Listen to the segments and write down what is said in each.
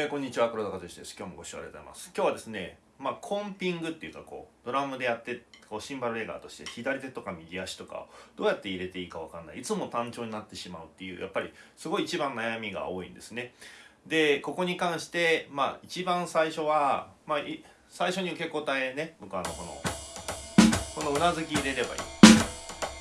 えー、こんにちは黒田和之です。今日もご視聴ありがとうございます。今日はですねまあコンピングっていうかこうドラムでやってこうシンバルレガーとして左手とか右足とかをどうやって入れていいかわかんない。いつも単調になってしまうっていうやっぱりすごい一番悩みが多いんですね。でここに関してまあ一番最初はまあ最初に受け答えね。僕あのこのこのうなずき入れればいい。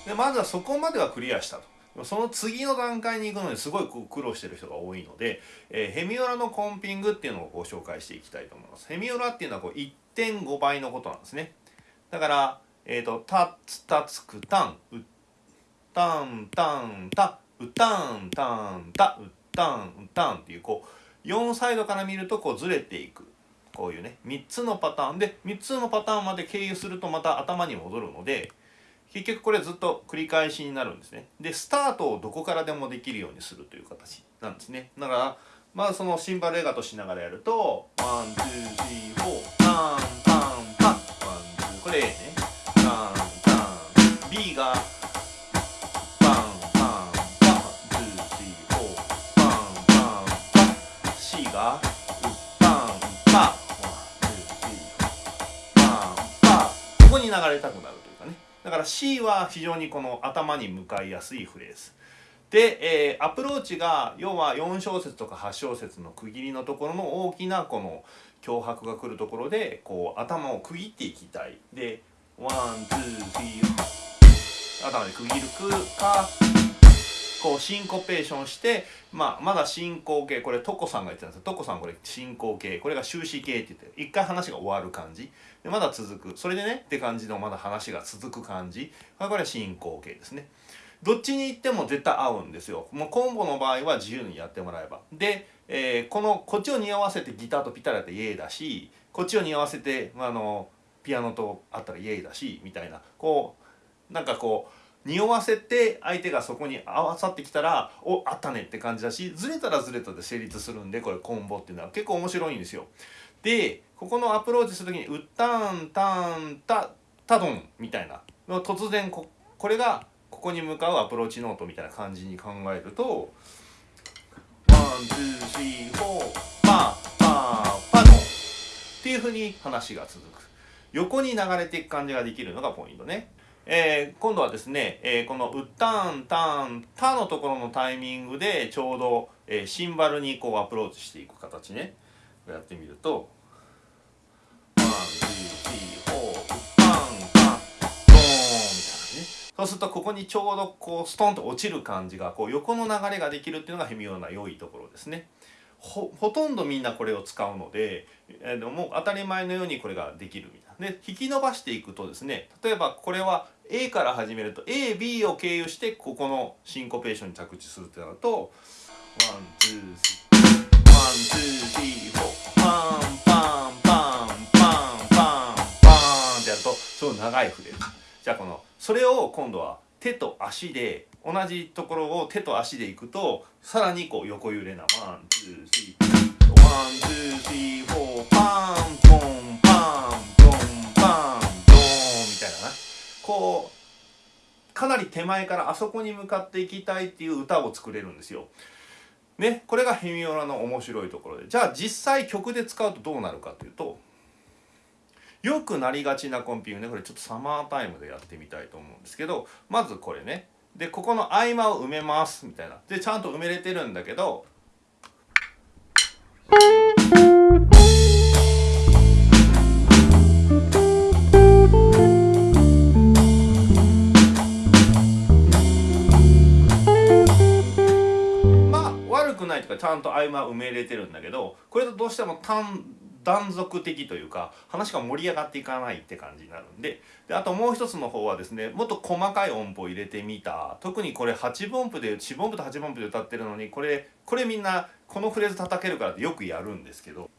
でまずはそこまではクリアしたと。その次の段階に行くのにすごい苦労してる人が多いので、えー、ヘミオラのコンピングっていうのをご紹介していきたいと思います。ヘミオラっていうのはこう1.5倍のことなんですね。だから、えっ、ー、と、タツタツクタン、ウッタンタンタ、ウタンタンタ、ウッタンウタンっていうこう4サイドから見るとこうずれていく。こういうね、3つのパターンで、3つのパターンまで経由するとまた頭に戻るので、結局これずっと繰り返しになるんですね。で、スタートをどこからでもできるようにするという形なんですね。だから、まあそのシンバルレガートしながらやると、 one、two、three、four、タン、タン、タン、ワン、ツー、これ A ね。タン、タン、B が、パン、パン、パン、 two、three、four、パン、パン、パン、C が、パン、パ、 one、two、three、four パン、パ、ここに流れたくなる。だから C は非常にこの頭に向かいやすいフレーズ。で、えー、アプローチが要は4小節とか8小節の区切りのところの大きなこの強拍が来るところでこう頭を区切っていきたい。で、 one、two、three、頭で区切るか、こうシンコペーションして、まあ、まだ進行形これトコさんが言ってたんですトコさんこれ進行形これが終止形って言って一回話が終わる感じ。でまだ続く。それでねって感じのまだ話が続く感じ。これは進行形ですね。どっちに行っても絶対合うんですよ。もうコンボの場合は自由にやってもらえば。で、えー、このこっちを似合わせてギターとピタリってイエーだしこっちを似合わせてまあのピアノとあったらイエーだしみたいな。こうなんかこう匂わせて相手がそこに合わさってきたらおあったねって感じだしずれたらずれたで成立するんでこれコンボっていうのは結構面白いんですよ。でここのアプローチする時に「うったんたんたたどん」みたいな突然ここれがここに向かうアプローチノートみたいな感じに考えると「 one two three four パーパーパドン」っていうふうに話が続く横に流れていく感じができるのがポイントね。えー、今度はですね、えー、この「うったんたんた」のところのタイミングでちょうど、えー、シンバルにこうアプローチしていく形ねやってみると「 one two three four うったんたんドーン」みたいなねそうするとここにちょうどこうストンと落ちる感じがこう横の流れができるっていうのがヘミオラの良いところですね。ほとんどみんなこれを使うので、えー、もう当たり前のようにこれができるみたいな。で引き伸ばしていくとですね例えばこれは A から始めると AB を経由してここのシンコペーションに着地するってなるとone two three one two three four パンパンパンパンパンパンってやるとすごい長いフィルじゃあこのそれを今度は手と足で同じところを手と足でいくとさらにこう横揺れな。 one two three one two three four パンポンパンポンパンドーンみたいなな。こうかなり手前からあそこに向かっていきたいっていう歌を作れるんですよ。ね、これがヘミオラの面白いところで。じゃあ実際曲で使うとどうなるかというとよくなりがちなコンピューね。これちょっとサマータイムでやってみたいと思うんですけどまずこれね。でここの合間を埋めますみたいな。でちゃんと埋めれてるんだけどまあ悪くないとかちゃんと合間埋めれてるんだけどこれとどうしても単断続的というか話が盛り上がっていかないって感じになるんでであともう一つの方はですねもっと細かい音符を入れてみた特にこれ8分音符で4分音符と8分音符で歌ってるのにこれこれみんなこのフレーズ叩けるからってよくやるんですけど。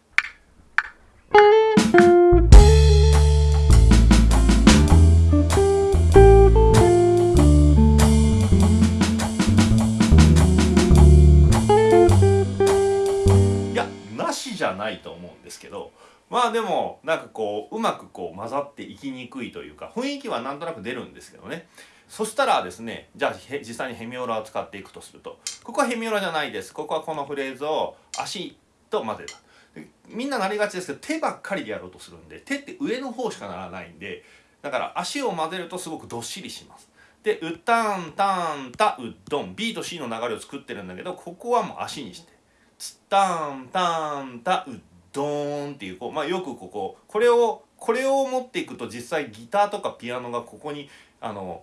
じゃないと思うですけどまあでもなんかこううまくこう混ざっていきにくいというか雰囲気はなんとなく出るんですけどね。そしたらですねじゃあ実際にヘミオラを使っていくとすると。ここはヘミオラじゃないです。ここはこのフレーズを足と混ぜた。みんななりがちですけど手ばっかりでやろうとするんで手って上の方しかならないんでだから足を混ぜるとすごくどっしりします。でうたんたんたうどん。B と C の流れを作ってるんだけどここはもう足にして。つたんたんたうどんっていうこう、まあ、よくこここれをこれを持っていくと実際ギターとかピアノがここにあの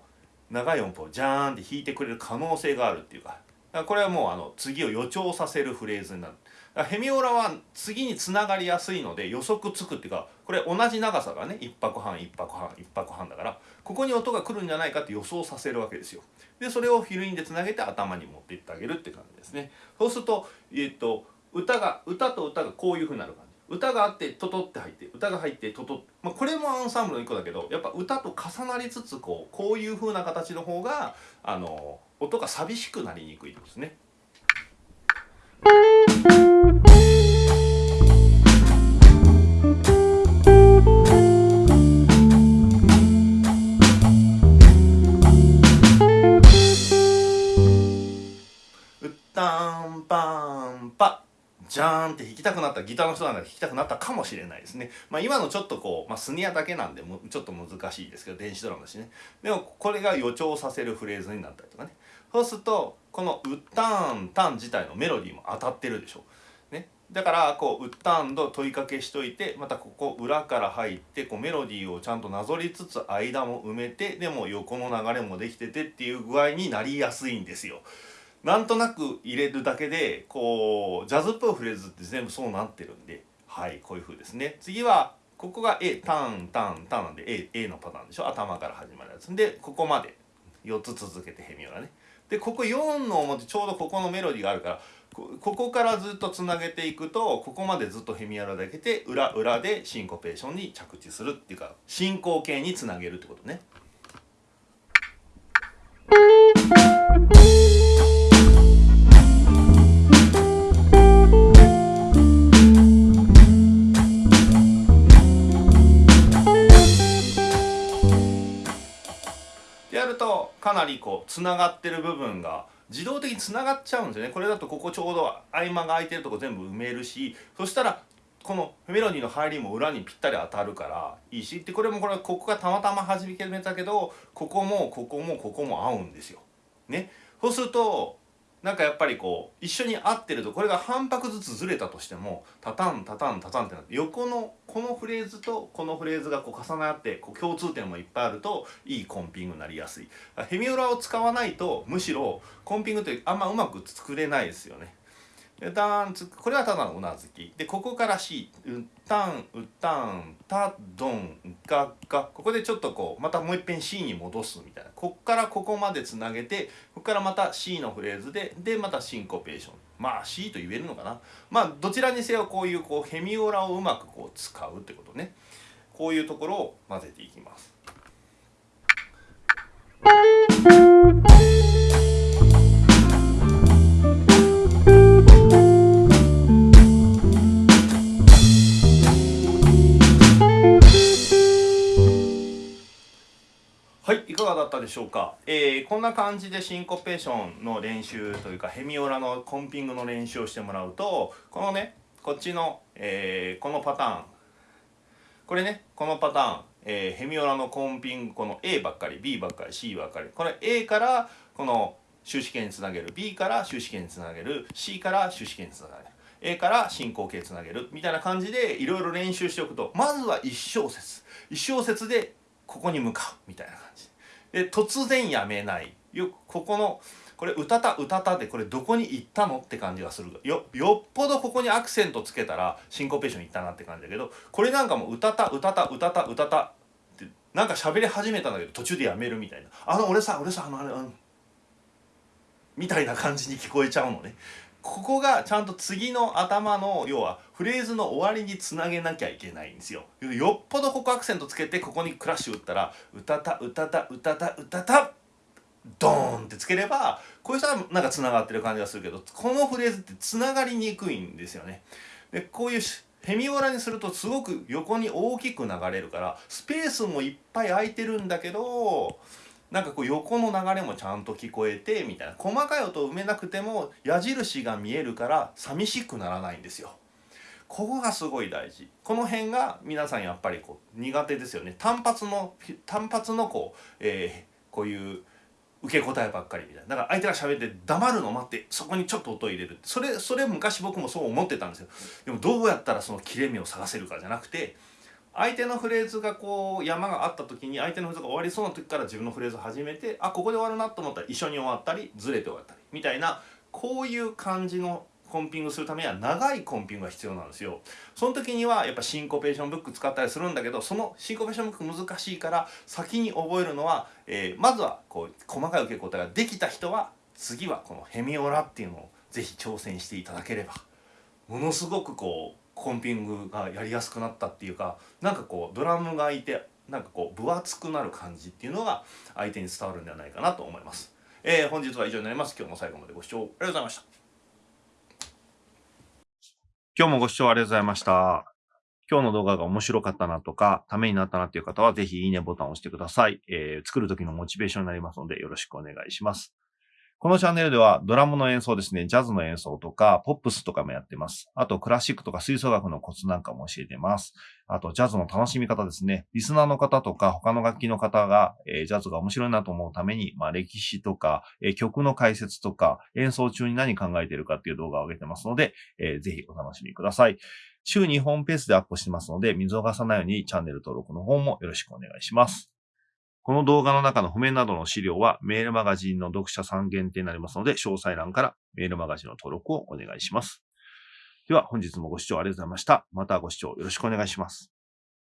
長い音符をジャーンって弾いてくれる可能性があるっていうかこれはもうあの次を予兆させるフレーズになるヘミオラは次につながりやすいので予測つくっていうかこれ同じ長さがね1拍半1拍半1拍半だからここに音が来るんじゃないかって予想させるわけですよ。でそれをフィルインでつなげて頭に持っていってあげるって感じですね。そうすると,、えーと、歌が歌と歌がこういうふうになる感じ。歌があってトトって入って歌が入ってトトまあ、これもアンサンブルの一個だけどやっぱ歌と重なりつつこうこういうふうな形の方があの音が寂しくなりにくいですね。ンって弾きたくなったギターの人なんか弾きたくなったかもしれないですね。まあ、今のちょっとこう、まあ、スニアだけなんでもちょっと難しいですけど電子ドラムだしね。でもこれが予兆させるフレーズになったりとかね。そうするとこの「ウッタンタン」自体のメロディーも当たってるでしょ。ね、だからこう「ウッタン」と問いかけしといてまたここ裏から入ってこうメロディーをちゃんとなぞりつつ間も埋めてでも横の流れもできててっていう具合になりやすいんですよ。なんとなく入れるだけでこうジャズっぽいフレーズって全部そうなってるんではいこういう風ですね。次はここが A ターンターンターンなんで A, A のパターンでしょ？頭から始まるやつ。でここまで。4つ続けてヘミオラね。でここ4の表ちょうどここのメロディーがあるからここからずっとつなげていくとここまでずっとヘミアラだけで裏裏でシンコペーションに着地するっていうか進行形につなげるってことね。かなりこうつながってる部分が自動的につながっちゃうんですよね。これだとここちょうど合間が空いてるとこ全部埋めるしそしたらこのメロディーの入りも裏にぴったり当たるからいいし。でこれもこれここがたまたま始めたけどここもここもここも合うんですよ。ね、そうするとなんかやっぱりこう一緒に合ってるとこれが半拍ずつずれたとしてもタタンタタンタタンってなって横のこのフレーズとこのフレーズがこう重なってこう共通点もいっぱいあるといいコンピングになりやすい。ヘミオラを使わないとむしろコンピングってあんまうまく作れないですよね。ダンツこれはただのうなずき。でここから C うったんうったんたどんがが。ここでちょっとこうまたもういっぺん C に戻すみたいな。こっからここまでつなげてここからまた C のフレーズででまたシンコペーション。まあ C と言えるのかな。まあどちらにせよこういうこうヘミオラをうまくこう使うってことね。こういうところを混ぜていきます。だったでしょうか、えー、こんな感じでシンコペーションの練習というかヘミオラのコンピングの練習をしてもらうとこのねこっちの、えー、このパターン。これねこのパターン、えー、ヘミオラのコンピングこの A ばっかり B ばっかり C ばっかり。これ A からこの終止形につなげる。B から終止形につなげる。C から終止形につなげる。A から進行形つなげる。みたいな感じでいろいろ練習しておくとまずは1小節。1小節でここに向かう。みたいな感じ。で突然やめない。よここのこれ「うたたうたた」でこれどこに行ったのって感じがする。よよっぽどここにアクセントつけたらシンコペーションいったなって感じだけどこれなんかもう「うたたうたたうたたうたた」ってなんか喋り始めたんだけど途中でやめるみたいな「あの俺さ俺さあのあれうん」みたいな感じに聞こえちゃうのね。ここがちゃんと次の頭の要はフレーズの終わりにつなげなきゃいけないんですよ。よっぽどここアクセントつけてここにクラッシュ打ったら「うたたうたたうたたうたた」ドーンってつければこういう人はなんかつながってる感じがするけどこのフレーズってつながりにくいんですよね。でこういうヘミオラにするとすごく横に大きく流れるからスペースもいっぱい空いてるんだけどなんかこう横の流れもちゃんと聞こえてみたいな。細かい音を埋めなくても矢印が見えるから寂しくならないんですよ。ここがすごい大事。この辺が皆さんやっぱりこう苦手ですよね。単発の単発のこう、えー、こういう受け答えばっかりみたいな。だから相手が喋って黙るのを待ってそこにちょっと音を入れるそれそれ昔僕もそう思ってたんですよ。でもどうやったらその切れ目を探せるかじゃなくて相手のフレーズがこう山があった時に相手のフレーズが終わりそうな時から自分のフレーズを始めてあここで終わるなと思ったら一緒に終わったりずれて終わったりみたいなこういう感じのコンピングするためには長いコンピングが必要なんですよ。その時にはやっぱシンコペーションブック使ったりするんだけどそのシンコペーションブック難しいから先に覚えるのは、えー、まずはこう細かい受け答えができた人は次はこのヘミオラっていうのを是非挑戦していただければものすごくこうコンピングがやりやすくなったっていうかなんかこうドラムがいてなんかこう分厚くなる感じっていうのが相手に伝わるんではないかなと思います。えー、本日は以上になります。今日も最後までご視聴ありがとうございました。今日もご視聴ありがとうございました。今日の動画が面白かったなとか、ためになったなっていう方は、ぜひいいねボタンを押してください。えー、作る時のモチベーションになりますので、よろしくお願いします。このチャンネルではドラムの演奏ですね、ジャズの演奏とか、ポップスとかもやってます。あと、クラシックとか吹奏楽のコツなんかも教えてます。あと、ジャズの楽しみ方ですね。リスナーの方とか、他の楽器の方が、えー、ジャズが面白いなと思うために、まあ、歴史とか、えー、曲の解説とか、演奏中に何考えてるかっていう動画を上げてますので、えー、ぜひお楽しみください。週2本ペースでアップしてますので、見逃さないようにチャンネル登録の方もよろしくお願いします。この動画の中の譜面などの資料はメールマガジンの読者さん限定になりますので、詳細欄からメールマガジンの登録をお願いします。では本日もご視聴ありがとうございました。またご視聴よろしくお願いします。